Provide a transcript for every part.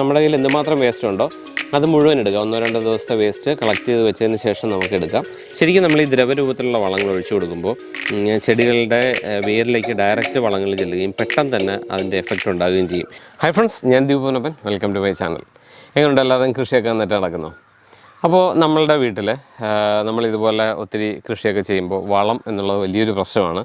നമ്മുടെ കയ്യിൽ എന്തുമാത്രം വേസ്റ്റ് ഉണ്ടോ അത് മുഴുവൻ എടുക്കാം ഒന്നോ രണ്ടോ ദിവസത്തെ വേസ്റ്റ് കളക്ട് ചെയ്ത് വെച്ചതിന് ശേഷം നമുക്ക് എടുക്കാം. ശരിക്കും നമ്മൾ ഈ ദ്രവരൂപത്തിലുള്ള വളങ്ങൾ ഒഴിച്ചു കൊടുക്കുമ്പോൾ ചെടികളുടെ വേരിലേക്ക് ഡയറക്റ്റ് വളങ്ങൾ ചെല്ലുകയും പെട്ടെന്ന് തന്നെ അതിന്റെ എഫക്റ്റ് ഉണ്ടാകുകയും ചെയ്യും. ഹൈ ഫ്രണ്ട്സ് ഞാൻ Deepanappan welcome to my channel എങ്ങനെയുണ്ട് എല്ലാവരും? കൃഷിയൊക്കെ നന്നായിട്ട് നടക്കുന്നു? അപ്പോൾ നമ്മളുടെ വീട്ടിൽ നമ്മൾ ഇതുപോലെ ഒത്തിരി കൃഷിയൊക്കെ ചെയ്യുമ്പോൾ വളം എന്നുള്ളത് വലിയൊരു പ്രശ്നമാണ്.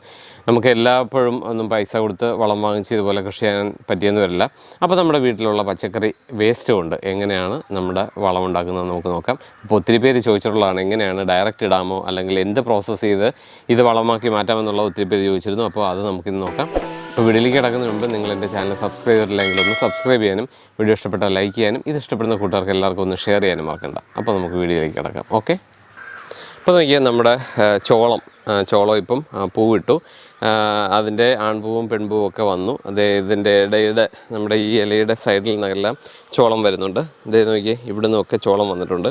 നമുക്ക് എല്ലായ്പ്പോഴും ഒന്നും പൈസ കൊടുത്ത് വളം വാങ്ങിച്ച് ഇതുപോലെ കൃഷി ചെയ്യാൻ പറ്റിയെന്ന് വരില്ല. അപ്പോൾ നമ്മുടെ വീട്ടിലുള്ള പച്ചക്കറി വേസ്റ്റ് കൊണ്ട് എങ്ങനെയാണ് നമ്മുടെ വളം ഉണ്ടാക്കുന്നത് നമുക്ക് നോക്കാം. അപ്പോൾ ഒത്തിരി പേര് ചോദിച്ചിട്ടുള്ളതാണ് എങ്ങനെയാണ് ഡയറക്റ്റ് ഇടാമോ അല്ലെങ്കിൽ എന്ത് പ്രോസസ്സ് ചെയ്ത് ഇത് വളമാക്കി മാറ്റാമെന്നുള്ള ഒത്തിരി പേര് ചോദിച്ചിരുന്നു. അപ്പോൾ അത് നമുക്കിന്ന് നോക്കാം. അപ്പോൾ വീഡിയോയിലേക്ക് കിടക്കുന്നതിന് മുമ്പ് നിങ്ങൾ എന്റെ ചാനൽ സബ്സ്ക്രൈബ് ചെയ്തില്ലെങ്കിൽ ഒന്ന് സബ്സ്ക്രൈബ് ചെയ്യാനും വീഡിയോ ഇഷ്ടപ്പെട്ടാൽ ലൈക്ക് ചെയ്യാനും ഇത് ഇഷ്ടപ്പെടുന്ന കൂട്ടുകാർക്ക് എല്ലാവർക്കും ഒന്ന് ഷെയർ ചെയ്യാനും മറക്കണ്ട. അപ്പോൾ നമുക്ക് വീഡിയോയിലേക്ക് കിടക്കാം. ഓക്കെ അപ്പോൾ നോക്കിയാൽ നമ്മുടെ ചോളം ചോളം ഇപ്പം പൂവിട്ടു. അതിന്റെ ആൺപൂവും പെൺപൂവും ഒക്കെ വന്നു. അതേ ഇതിന്റെ ഇടയുടെ നമ്മുടെ ഈ ഇലയുടെ സൈഡിൽ നിന്നെല്ലാം ചോളം വരുന്നുണ്ട്. ഇതേ നോക്കിയേ ഇവിടെ നിന്നൊക്കെ ചോളം വന്നിട്ടുണ്ട്.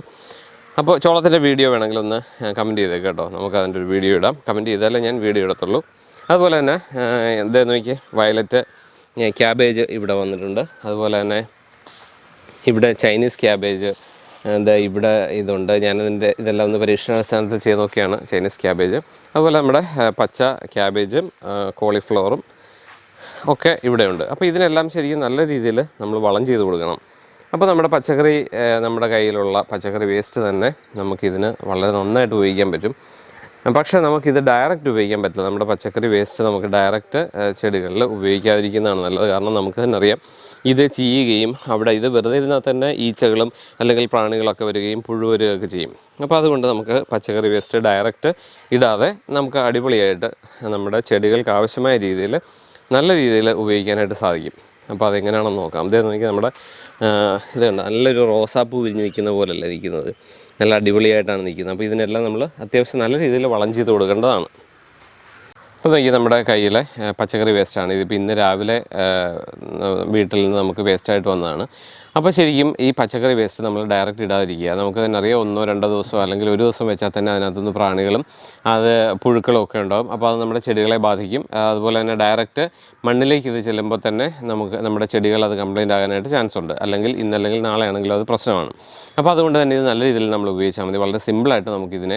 അപ്പോൾ ചോളത്തിന്റെ വീഡിയോ വേണമെങ്കിൽ ഒന്ന് കമന്റ് ചെയ്തേക്ക് കേട്ടോ. നമുക്ക് അതിന്റെ ഒരു വീഡിയോ ഇടാം. കമന്റ് ചെയ്താലേ ഞാൻ വീഡിയോ ഇടത്തുള്ളൂ. അതുപോലെ തന്നെ ഇതേ നോക്കി വയലറ്റ് ക്യാബേജ് ഇവിടെ വന്നിട്ടുണ്ട്. അതുപോലെ തന്നെ ഇവിടെ ചൈനീസ് ക്യാബേജ് എന്താ ഇവിടെ ഇതുണ്ട്. ഞാനതിന്റെ ഇതെല്ലാം ഒന്ന് പരീക്ഷണാടിസ്ഥാനത്തിൽ ചെയ്ത് നോക്കിയാണ് ചൈനീസ് ക്യാബേജ്. അതുപോലെ നമ്മുടെ പച്ച ക്യാബേജും കോളിഫ്ലവറും ഒക്കെ ഇവിടെയുണ്ട്. അപ്പോൾ ഇതിനെല്ലാം ശരിക്കും നല്ല രീതിയിൽ നമ്മൾ വളം ചെയ്ത് കൊടുക്കണം. അപ്പോൾ നമ്മുടെ പച്ചക്കറി നമ്മുടെ കയ്യിലുള്ള പച്ചക്കറി വേസ്റ്റ് തന്നെ നമുക്കിതിന് വളരെ നന്നായിട്ട് ഉപയോഗിക്കാൻ പറ്റും. പക്ഷേ നമുക്കിത് ഡയറക്റ്റ് ഉപയോഗിക്കാൻ പറ്റില്ല. നമ്മുടെ പച്ചക്കറി വേസ്റ്റ് നമുക്ക് ഡയറക്റ്റ് ചെടികളിൽ ഉപയോഗിക്കാതിരിക്കുന്നതാണ് നല്ലത്. കാരണം നമുക്ക് തന്നെ അറിയാം ഇത് ചീയുകയും അവിടെ ഇത് വെറുതെ ഇരുന്നാൽ തന്നെ ഈച്ചകളും അല്ലെങ്കിൽ പ്രാണികളൊക്കെ വരികയും പുഴു വരികയൊക്കെ ചെയ്യും. അപ്പോൾ അതുകൊണ്ട് നമുക്ക് പച്ചക്കറി വേസ്റ്റ് ഡയറക്റ്റ് ഇടാതെ നമുക്ക് അടിപൊളിയായിട്ട് നമ്മുടെ ചെടികൾക്ക് ആവശ്യമായ രീതിയിൽ നല്ല രീതിയിൽ ഉപയോഗിക്കാനായിട്ട് സാധിക്കും. അപ്പോൾ അതെങ്ങനെയാണെന്ന് നോക്കാം. അതേ നോക്കി നമ്മുടെ ഇതുണ്ട് നല്ലൊരു റോസാപ്പൂ വിരിഞ്ഞ് നിൽക്കുന്ന പോലല്ല നിൽക്കുന്നത്. നല്ല അടിപൊളിയായിട്ടാണ് നിൽക്കുന്നത്. അപ്പോൾ ഇതിനെല്ലാം നമ്മൾ അത്യാവശ്യം നല്ല രീതിയിൽ വളം ചെയ്ത് കൊടുക്കേണ്ടതാണ്. അപ്പോൾ നോക്കി നമ്മുടെ കയ്യിലെ പച്ചക്കറി വേസ്റ്റാണ് ഇതിപ്പോൾ ഇന്ന് രാവിലെ വീട്ടിൽ നിന്ന് നമുക്ക് വേസ്റ്റായിട്ട് വന്നതാണ്. അപ്പോൾ ശരിക്കും ഈ പച്ചക്കറി വേസ്റ്റ് നമ്മൾ ഡയറക്റ്റ് ഇടാതിരിക്കുക. നമുക്ക് തന്നെ അറിയാം ഒന്നോ രണ്ടോ ദിവസമോ അല്ലെങ്കിൽ ഒരു ദിവസം വെച്ചാൽ തന്നെ അതിനകത്തുനിന്ന് പ്രാണികളും അത് പുഴുക്കളും ഒക്കെ ഉണ്ടാകും അപ്പോൾ അത് നമ്മുടെ ചെടികളെ ബാധിക്കും. അതുപോലെ തന്നെ ഡയറക്റ്റ് മണ്ണിലേക്ക് ഇത് ചെല്ലുമ്പോൾ തന്നെ നമുക്ക് നമ്മുടെ ചെടികൾ അത് കംപ്ലൈന്റ് ആകാനായിട്ട് ചാൻസ് ഉണ്ട്. അല്ലെങ്കിൽ ഇന്നല്ലെങ്കിൽ നാളെ ആണെങ്കിലും അത് പ്രശ്നമാണ്. അപ്പോൾ അതുകൊണ്ട് തന്നെ ഇത് നല്ല രീതിയിൽ നമ്മൾ ഉപയോഗിച്ചാൽ മതി. വളരെ സിമ്പിളായിട്ട് നമുക്കിതിനെ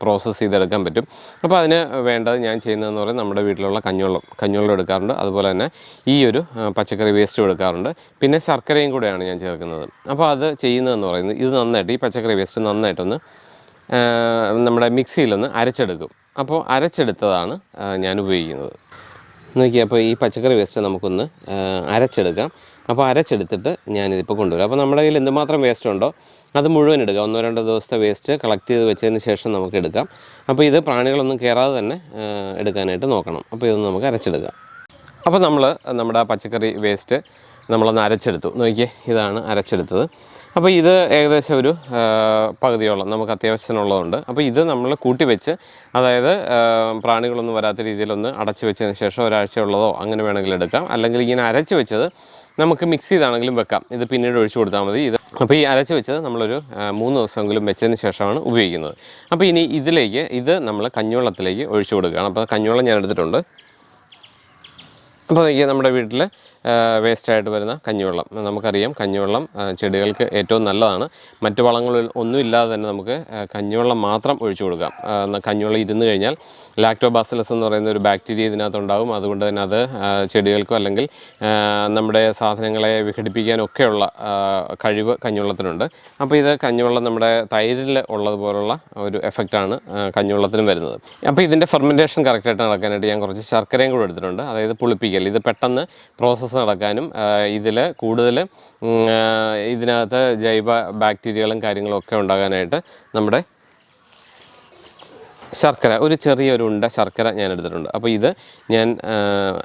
പ്രോസസ്സ് ചെയ്തെടുക്കാൻ പറ്റും. അപ്പോൾ അതിന് വേണ്ടത് ഞാൻ ചെയ്യുന്നതെന്ന് പറയുന്നത് നമ്മുടെ വീട്ടിലുള്ള കഞ്ഞുവെള്ളം കഞ്ഞുവെള്ളം എടുക്കാറുണ്ട്. അതുപോലെ തന്നെ ഈ ഒരു പച്ചക്കറി വേസ്റ്റും എടുക്കാറുണ്ട്. പിന്നെ ശർക്കരയും കൂടെയാണ് ഞാൻ ചേർക്കുന്നത്. അപ്പോൾ അത് ചെയ്യുന്നതെന്ന് പറയുന്നത് ഇത് നന്നായിട്ട് ഈ പച്ചക്കറി വേസ്റ്റ് നന്നായിട്ടൊന്ന് നമ്മുടെ മിക്സിയിലൊന്ന് അരച്ചെടുക്കും. അപ്പോൾ അരച്ചെടുത്തതാണ് ഞാൻ ഉപയോഗിക്കുന്നത്. നോക്കി അപ്പോൾ ഈ പച്ചക്കറി വേസ്റ്റ് നമുക്കൊന്ന് അരച്ചെടുക്കാം. അപ്പോൾ അരച്ചെടുത്തിട്ട് ഞാനിതിപ്പോൾ കൊണ്ടുവരും. അപ്പോൾ നമ്മുടെ കയ്യിൽ എന്തുമാത്രം വേസ്റ്റ് ഉണ്ടോ അത് മുഴുവൻ എടുക്കാം. ഒന്നോ രണ്ടോ ദിവസത്തെ വേസ്റ്റ് കളക്ട് ചെയ്ത് വെച്ചതിന് ശേഷം നമുക്ക് എടുക്കാം. അപ്പോൾ ഇത് പ്രാണികളൊന്നും കയറാതെ തന്നെ എടുക്കാനായിട്ട് നോക്കണം. അപ്പോൾ ഇതൊന്ന് നമുക്ക് അരച്ചെടുക്കാം. അപ്പോൾ നമ്മൾ നമ്മുടെ പച്ചക്കറി വേസ്റ്റ് നമ്മളൊന്ന് അരച്ചെടുത്തു. നോക്കിയേ ഇതാണ് അരച്ചെടുത്തത്. അപ്പോൾ ഇത് ഏകദേശം ഒരു പകുതിയോളം നമുക്ക് അത്യാവശ്യത്തിനുള്ളതുണ്ട് അപ്പോൾ ഇത് നമ്മൾ കൂട്ടി വെച്ച് അതായത് പ്രാണികളൊന്നും വരാത്ത രീതിയിലൊന്ന് അടച്ചു വെച്ചതിന് ശേഷം ഒരാഴ്ചയുള്ളതോ അങ്ങനെ വേണമെങ്കിൽ എടുക്കാം. അല്ലെങ്കിൽ ഇങ്ങനെ അരച്ച് വെച്ചത് നമുക്ക് മിക്സ് ചെയ്താണെങ്കിലും വെക്കാം. ഇത് പിന്നീട് ഒഴിച്ചു കൊടുത്താൽ മതി. ഇത് അപ്പോൾ ഈ അരച്ച് വെച്ചത് നമ്മളൊരു മൂന്ന് ദിവസമെങ്കിലും വെച്ചതിന് ശേഷമാണ് ഉപയോഗിക്കുന്നത്. അപ്പോൾ ഇനി ഇതിലേക്ക് ഇത് നമ്മൾ കഞ്ഞുവെള്ളത്തിലേക്ക് ഒഴിച്ചു കൊടുക്കുകയാണ്. അപ്പോൾ കഞ്ഞുവെള്ളം ഞാൻ എടുത്തിട്ടുണ്ട്. അപ്പോൾ നമ്മുടെ വീട്ടിൽ വേസ്റ്റായിട്ട് വരുന്ന കഞ്ഞിവെള്ളം. നമുക്കറിയാം കഞ്ഞിവെള്ളം ചെടികൾക്ക് ഏറ്റവും നല്ലതാണ്. മറ്റു വളങ്ങളിൽ ഒന്നും ഇല്ലാതെ തന്നെ നമുക്ക് കഞ്ഞിവെള്ളം മാത്രം ഒഴിച്ചു കൊടുക്കാം. കഞ്ഞിവെള്ളം ഇരുന്ന് കഴിഞ്ഞാൽ ലാക്ടോബാസിലസ് എന്ന് പറയുന്ന ഒരു ബാക്ടീരിയ ഇതിനകത്തുണ്ടാകും അതുകൊണ്ട് തന്നെ അത് ചെടികൾക്കും അല്ലെങ്കിൽ നമ്മുടെ സാധനങ്ങളെ വിഘടിപ്പിക്കാനൊക്കെയുള്ള കഴിവ് കഞ്ഞിവെള്ളത്തിനുണ്ട്. അപ്പോൾ ഇത് കഞ്ഞിവെള്ളം നമ്മുടെ തൈരിൽ ഉള്ളതുപോലുള്ള ഒരു എഫക്റ്റാണ് കഞ്ഞിവെള്ളത്തിനും വരുന്നത്. അപ്പോൾ ഇതിന്റെ ഫെർമെന്റേഷൻ കറക്റ്റായിട്ട് നടക്കാനായിട്ട് ഞാൻ കുറച്ച് ശർക്കരയും കൂടെ എടുത്തിട്ടുണ്ട്. അതായത് പുളിപ്പിക്കൽ. ഇത് പെട്ടെന്ന് പ്രോസസ്സ് നടക്കാനും ഇതിൽ കൂടുതൽ ഇതിനകത്ത് ജൈവ ബാക്ടീരിയകളും കാര്യങ്ങളും ഒക്കെ ഉണ്ടാകാനായിട്ട് നമ്മുടെ ശർക്കര ഒരു ചെറിയൊരു ഉണ്ട ശർക്കര ഞാൻ എടുത്തിട്ടുണ്ട് അപ്പോൾ ഇത് ഞാൻ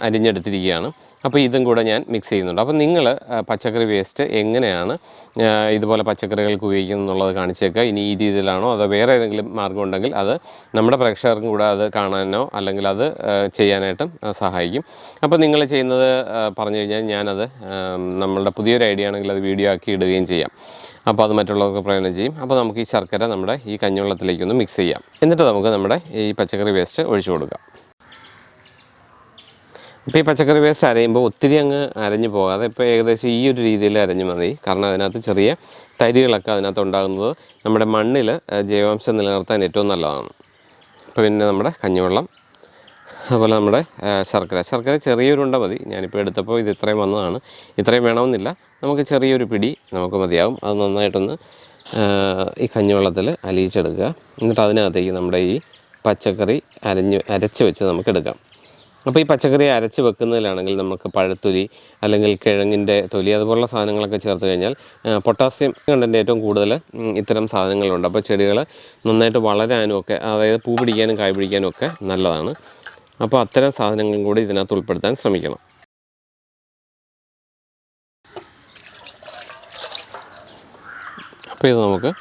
അരിഞ്ഞെടുത്തിരിക്കുകയാണ്. അപ്പോൾ ഇതും കൂടെ ഞാൻ മിക്സ് ചെയ്യുന്നുണ്ട്. അപ്പോൾ നിങ്ങൾ പച്ചക്കറി വേസ്റ്റ് എങ്ങനെയാണ് ഇതുപോലെ പച്ചക്കറികൾക്ക് ഉപയോഗിക്കുന്നത് എന്നുള്ളത് കാണിച്ചേക്കുക. ഇനി ഈ രീതിയിലാണോ അതോ വേറെ ഏതെങ്കിലും മാർഗം ഉണ്ടെങ്കിൽ അത് നമ്മുടെ പ്രേക്ഷകർക്കും കൂടെ അത് കാണാനോ അല്ലെങ്കിൽ അത് ചെയ്യാനായിട്ടും സഹായിക്കും. അപ്പോൾ നിങ്ങൾ ചെയ്യുന്നത് പറഞ്ഞു കഴിഞ്ഞാൽ ഞാനത് നമ്മളുടെ പുതിയൊരു ഐഡിയ ആണെങ്കിൽ അത് വീഡിയോ ആക്കി ഇടുകയും ചെയ്യാം. അപ്പോൾ അത് മറ്റുള്ളവർക്ക് പ്രയോജനം ചെയ്യും. അപ്പോൾ നമുക്ക് ഈ ശർക്കര നമ്മുടെ ഈ കഞ്ഞിവെള്ളത്തിലേക്കൊന്ന് മിക്സ് ചെയ്യാം. എന്നിട്ട് നമുക്ക് നമ്മുടെ ഈ പച്ചക്കറി വേസ്റ്റ് ഒഴിച്ചു കൊടുക്കാം. ഇപ്പോൾ ഈ പച്ചക്കറി വേസ്റ്റ് അരയുമ്പോൾ ഒത്തിരി അങ്ങ് അരഞ്ഞു പോകാതെ ഇപ്പോൾ ഏകദേശം ഈ ഒരു രീതിയിൽ അരഞ്ഞു മതി. കാരണം അതിനകത്ത് ചെറിയ തരികളൊക്കെ അതിനകത്ത് ഉണ്ടാകുന്നത് നമ്മുടെ മണ്ണിൽ ജൈവാംശം നിലനിർത്താൻ ഏറ്റവും നല്ലതാണ്. അപ്പോൾ പിന്നെ നമ്മുടെ കഞ്ഞിവെള്ളം അതുപോലെ നമ്മുടെ ശർക്കര. ശർക്കര ചെറിയൊരുണ്ട മതി. ഞാനിപ്പോൾ എടുത്തപ്പോൾ ഇത് ഇത്രയും വന്നതാണ്. ഇത്രയും വേണമെന്നില്ല. നമുക്ക് ചെറിയൊരു പിടി നമുക്ക് മതിയാവും അത് നന്നായിട്ടൊന്ന് ഈ കഞ്ഞിവെള്ളത്തിൽ അലിയിച്ചെടുക്കുക. എന്നിട്ട് അതിനകത്തേക്ക് നമ്മുടെ ഈ പച്ചക്കറി അരഞ്ഞ് അരച്ച് വെച്ച് നമുക്ക് എടുക്കാം. അപ്പോൾ ഈ പച്ചക്കറി അരച്ച് വെക്കുന്നതിലാണെങ്കിൽ നമുക്ക് പഴത്തൊലി അല്ലെങ്കിൽ കിഴങ്ങിന്റെ തൊലി അതുപോലുള്ള സാധനങ്ങളൊക്കെ ചേർത്ത് കഴിഞ്ഞാൽ പൊട്ടാസ്യം കണ്ടന്റ് ഏറ്റവും കൂടുതൽ ഇത്തരം സാധനങ്ങളുണ്ട്. അപ്പോൾ ചെടികൾ നന്നായിട്ട് വളരാനും ഒക്കെ അതായത് പൂ പിടിക്കാനും കായ് പിടിക്കാനും ഒക്കെ നല്ലതാണ്. അപ്പോൾ അത്തരം സാധനങ്ങളും കൂടി ഇതിനകത്ത് ഉൾപ്പെടുത്താൻ ശ്രമിക്കണം. അപ്പോൾ ഇത് നമുക്ക്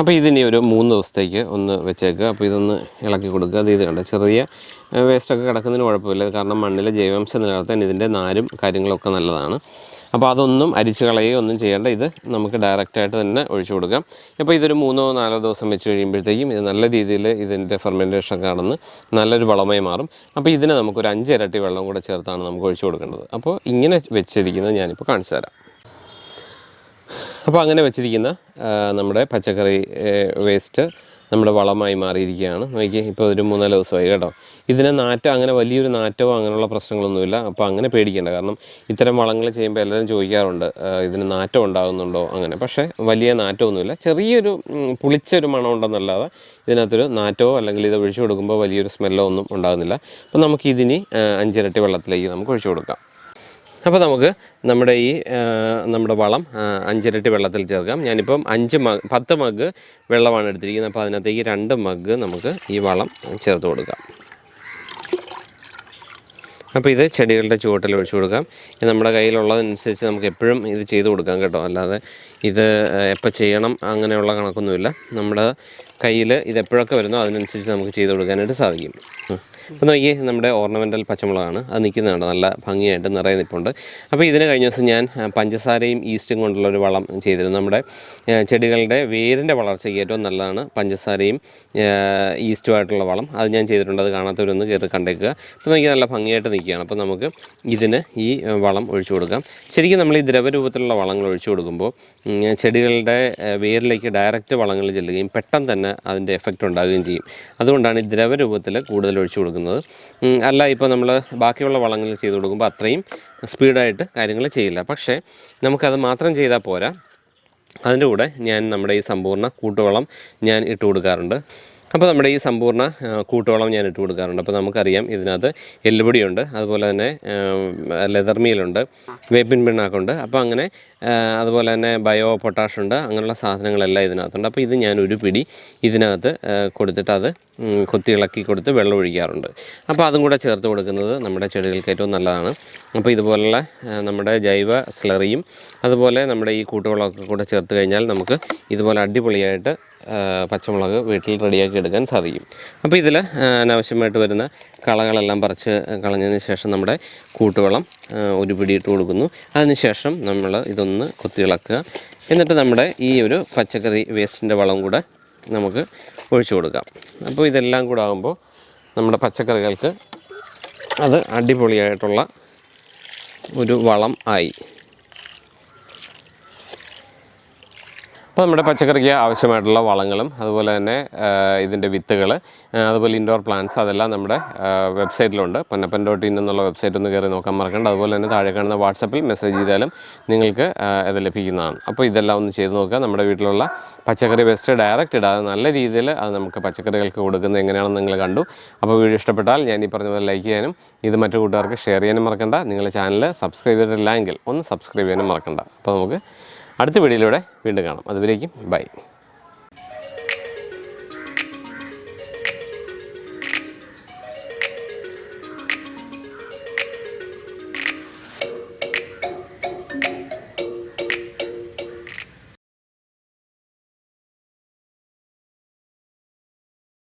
അപ്പോൾ ഇതിനി ഒരു മൂന്ന് ദിവസത്തേക്ക് ഒന്ന് വെച്ചേക്കുക. അപ്പോൾ ഇതൊന്ന് ഇളക്കി കൊടുക്കുക. അത് ഇത് ചെറിയ വേസ്റ്റൊക്കെ കിടക്കുന്നതിന് കുഴപ്പമില്ല. കാരണം മണ്ണിലെ ജൈവാംശം നിലനിർത്താൻ ഇതിന്റെ നാരും കാര്യങ്ങളൊക്കെ നല്ലതാണ്. അപ്പോൾ അതൊന്നും അരിച്ച് കളയുകയോ ഒന്നും ചെയ്യേണ്ട. ഇത് നമുക്ക് ഡയറക്റ്റായിട്ട് തന്നെ ഒഴിച്ചു കൊടുക്കാം. അപ്പോൾ ഇതൊരു മൂന്നോ നാലോ ദിവസം വെച്ച് കഴിയുമ്പോഴത്തേക്കും ഇത് നല്ല രീതിയിൽ ഇതിന്റെ ഫെർമെന്റേഷൻ കടന്ന് നല്ലൊരു വളമായി മാറും. അപ്പോൾ ഇതിനെ നമുക്കൊരു അഞ്ച് ഇരട്ടി വെള്ളം കൂടെ ചേർത്താണ് നമുക്ക് ഒഴിച്ചു കൊടുക്കേണ്ടത്. അപ്പോൾ ഇങ്ങനെ വെച്ചിരിക്കുന്നത് ഞാനിപ്പോൾ കാണിച്ചു തരാം. അപ്പോൾ അങ്ങനെ വെച്ചിരിക്കുന്ന നമ്മുടെ പച്ചക്കറി വേസ്റ്റ് നമ്മുടെ വളമായി മാറിയിരിക്കുകയാണ്. നോക്കി ഇപ്പോൾ ഒരു മൂന്നാൽ ദിവസമായി കേട്ടോ. ഇതിനെ നാറ്റം അങ്ങനെ വലിയൊരു നാറ്റമോ അങ്ങനെയുള്ള പ്രശ്നങ്ങളൊന്നുമില്ല. അപ്പോൾ അങ്ങനെ പേടിക്കേണ്ട. കാരണം ഇത്തരം വളങ്ങൾ ചെയ്യുമ്പോൾ എല്ലാവരും ചോദിക്കാറുണ്ട് ഇതിന് നാറ്റം ഉണ്ടാകുന്നുണ്ടോ അങ്ങനെ. പക്ഷേ വലിയ നാറ്റമൊന്നുമില്ല. ചെറിയൊരു പുളിച്ചൊരു മണം ഉണ്ടെന്നല്ലാതെ ഇതിനകത്തൊരു നാറ്റമോ അല്ലെങ്കിൽ ഇത് ഒഴിച്ചു കൊടുക്കുമ്പോൾ വലിയൊരു സ്മെല്ലോ ഒന്നും ഉണ്ടാകുന്നില്ല. അപ്പോൾ നമുക്ക് ഇതിനി ആ, അഞ്ചിരട്ടി വെള്ളത്തിലേക്ക് നമുക്ക് ഒഴിച്ചു കൊടുക്കാം. അപ്പോൾ നമുക്ക് നമ്മുടെ ഈ നമ്മുടെ വളം അഞ്ചിരട്ടി വെള്ളത്തിൽ ചേർക്കാം. ഞാനിപ്പം അഞ്ച് മഗ് പത്ത് മഗ് വെള്ളമാണ് എടുത്തിരിക്കുന്നത്. അപ്പോൾ അതിനകത്തേക്ക് രണ്ട് മഗ് നമുക്ക് ഈ വളം ചേർത്ത് കൊടുക്കാം. അപ്പോൾ ഇത് ചെടികളുടെ ചുവട്ടിൽ ഒഴിച്ചു കൊടുക്കാം. ഇത് നമ്മുടെ കയ്യിലുള്ളതനുസരിച്ച് നമുക്ക് എപ്പോഴും ഇത് ചെയ്ത് കൊടുക്കാം കേട്ടോ. അല്ലാതെ ഇത് എപ്പോൾ ചെയ്യണം അങ്ങനെയുള്ള കണക്കൊന്നുമില്ല. നമ്മുടെ കയ്യിൽ ഇത് എപ്പോഴൊക്കെ വരുന്നോ അതിനനുസരിച്ച് നമുക്ക് ചെയ്ത് കൊടുക്കാനായിട്ട് സാധിക്കും. അപ്പോൾ നോക്കിയേ നമ്മുടെ ഓർണമെന്റൽ പച്ചമുളകാണ്. അത് നിൽക്കുന്നതാണ് നല്ല ഭംഗിയായിട്ട് നിറയെ നിൽപ്പുണ്ട് അപ്പോൾ ഇതിന് കഴിഞ്ഞ ദിവസം ഞാൻ പഞ്ചസാരയും ഈസ്റ്റും കൊണ്ടുള്ള ഒരു വളം ചെയ്തിരുന്നു. നമ്മുടെ ചെടികളുടെ വേരിന്റെ വളർച്ചയ്ക്ക് ഏറ്റവും നല്ലതാണ് പഞ്ചസാരയും ഈസ്റ്റുമായിട്ടുള്ള വളം. അത് ഞാൻ ചെയ്തിട്ടുണ്ട് അത് കാണാത്തവരൊന്ന് കയറി കണ്ടേക്കുക. അപ്പോൾ നോക്കി നല്ല ഭംഗിയായിട്ട് നിൽക്കുകയാണ്. അപ്പോൾ നമുക്ക് ഇതിന് ഈ വളം ഒഴിച്ചു കൊടുക്കാം. ശരിക്കും നമ്മൾ ഈ ദ്രവരൂപത്തിലുള്ള വളങ്ങൾ ഒഴിച്ചു കൊടുക്കുമ്പോൾ ചെടികളുടെ വേരിലേക്ക് ഡയറക്റ്റ് വളങ്ങൾ ചെല്ലുകയും പെട്ടെന്ന് തന്നെ അതിന്റെ എഫക്റ്റ് ഉണ്ടാകുകയും ചെയ്യും. അതുകൊണ്ടാണ് ഈ ദ്രവരൂപത്തിൽ കൂടുതൽ ഒഴിച്ചു കൊടുക്കുന്നത്. ഉം, അല്ല ഇപ്പോൾ നമ്മൾ ബാക്കിയുള്ള വളങ്ങൾ ചെയ്ത് കൊടുക്കുമ്പോൾ അത്രയും സ്പീഡായിട്ട് കാര്യങ്ങൾ ചെയ്യില്ല. പക്ഷേ നമുക്കത് മാത്രം ചെയ്താൽ പോരാ. അതിന്റെ കൂടെ ഞാൻ നമ്മുടെ ഈ സമ്പൂർണ കൂട്ടുവളം ഞാൻ ഇട്ട് കൊടുക്കാറുണ്ട്. അപ്പോൾ നമ്മുടെ ഈ സമ്പൂർണ കൂട്ടോളം ഞാൻ ഇട്ട് കൊടുക്കാറുണ്ട്. അപ്പോൾ നമുക്കറിയാം ഇതിനകത്ത് എല്ലുപൊടിയുണ്ട് അതുപോലെ തന്നെ ലെതർ മീലുണ്ട് വേപ്പിൻ പിണ്ണാക്കുണ്ട്. അപ്പോൾ അങ്ങനെ അതുപോലെ തന്നെ ബയോ പൊട്ടാഷ് ഉണ്ട് അങ്ങനെയുള്ള സാധനങ്ങളെല്ലാം ഇതിനകത്തുണ്ട്. അപ്പോൾ ഇത് ഞാൻ ഒരു പിടി ഇതിനകത്ത് കൊടുത്തിട്ട് അത് കൊത്തി ഇളക്കി കൊടുത്ത് വെള്ളം ഒഴിക്കാറുണ്ട്. അപ്പോൾ അതും കൂടെ ചേർത്ത് കൊടുക്കുന്നത് നമ്മുടെ ചെടികൾക്ക് ഏറ്റവും നല്ലതാണ്. അപ്പോൾ ഇതുപോലുള്ള നമ്മുടെ ജൈവ സ്ലറിയും അതുപോലെ നമ്മുടെ ഈ കൂട്ടുവളമൊക്കെ കൂടെ ചേർത്ത് കഴിഞ്ഞാൽ നമുക്ക് ഇതുപോലെ അടിപൊളിയായിട്ട് പച്ചമുളക് വീട്ടിൽ റെഡിയാക്കി എടുക്കാൻ സാധിക്കും. അപ്പോൾ ഇതിൽ അനാവശ്യമായിട്ട് വരുന്ന കളകളെല്ലാം പറിച്ച് കളഞ്ഞതിന് ശേഷം നമ്മുടെ കൂട്ടുവളം ഒരു പിടിയിട്ട് കൊടുക്കുന്നു. അതിനുശേഷം നമ്മൾ ഇതൊന്ന് കൊത്തിയിളക്കുക എന്നിട്ട് നമ്മുടെ ഈ ഒരു പച്ചക്കറി വേസ്റ്റിന്റെ വളം കൂടെ നമുക്ക് ഒഴിച്ചു കൊടുക്കാം. അപ്പോൾ ഇതെല്ലാം കൂടെ ആകുമ്പോൾ നമ്മുടെ പച്ചക്കറികൾക്ക് അത് അടിപൊളിയായിട്ടുള്ള ഒരു വളം ആയി. അപ്പോൾ നമ്മുടെ പച്ചക്കറിക്ക് ആവശ്യമായിട്ടുള്ള വളങ്ങളും അതുപോലെ തന്നെ ഇതിന്റെ വിത്തുകൾ അതുപോലെ ഇൻഡോർ പ്ലാന്റ്സ് അതെല്ലാം നമ്മുടെ വെബ്സൈറ്റിലുണ്ട് പൊന്നപ്പൻ ഡോട്ട് ഇൻ എന്നുള്ള വെബ്സൈറ്റ് ഒന്ന് കയറി നോക്കാൻ മറക്കണ്ട. അതുപോലെ തന്നെ താഴെ കാണുന്ന വാട്സപ്പിൽ മെസ്സേജ് ചെയ്താലും നിങ്ങൾക്ക് ഇത് ലഭിക്കുന്നതാണ്. അപ്പോൾ ഇതെല്ലാം ഒന്ന് ചെയ്ത് നോക്കുക. നമ്മുടെ വീട്ടിലുള്ള പച്ചക്കറി വേസ്റ്റ് ഡയറക്റ്റ് ഇടാതെ നല്ല രീതിയിൽ അത് നമുക്ക് പച്ചക്കറികൾക്ക് കൊടുക്കുന്നത് എങ്ങനെയാണെന്ന് നിങ്ങൾ കണ്ടു. അപ്പോൾ വീഡിയോ ഇഷ്ടപ്പെട്ടാൽ ഞാൻ ഈ പറഞ്ഞ പോലെ ലൈക്ക് ചെയ്യാനും ഇത് മറ്റു കൂട്ടുകാർക്ക് ഷെയർ ചെയ്യാനും മറക്കണ്ട. നിങ്ങളുടെ ചാനൽ സബ്സ്ക്രൈബ് ചെയ്തിട്ടില്ല എങ്കിൽ ഒന്ന് സബ്സ്ക്രൈബ് ചെയ്യാനും മറക്കണ്ട. അപ്പോൾ നമുക്ക് അടുത്ത വീഡിയോയിലൂടെ വീണ്ടും കാണാം. അതുവരേക്കും ബൈ.